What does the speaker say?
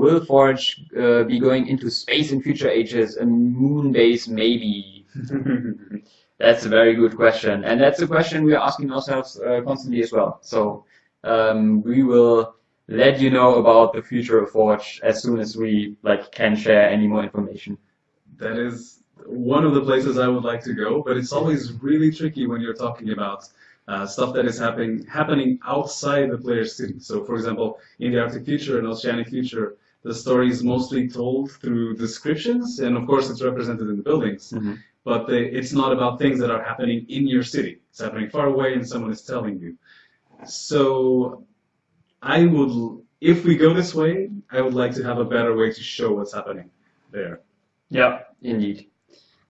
will Forge uh, be going into space in future ages? A moon base, maybe? that's a very good question, and that's a question we're asking ourselves uh, constantly as well. So um, we will let you know about the future of Forge as soon as we like can share any more information. That is one of the places I would like to go, but it's always really tricky when you're talking about uh, stuff that is happening happening outside the player's city. So, for example, in the Arctic Future and Oceanic Future, the story is mostly told through descriptions, and of course, it's represented in the buildings. Mm-hmm. But they, it's not about things that are happening in your city. It's happening far away, and someone is telling you. So, I would, if we go this way, I would like to have a better way to show what's happening there. Yeah, indeed.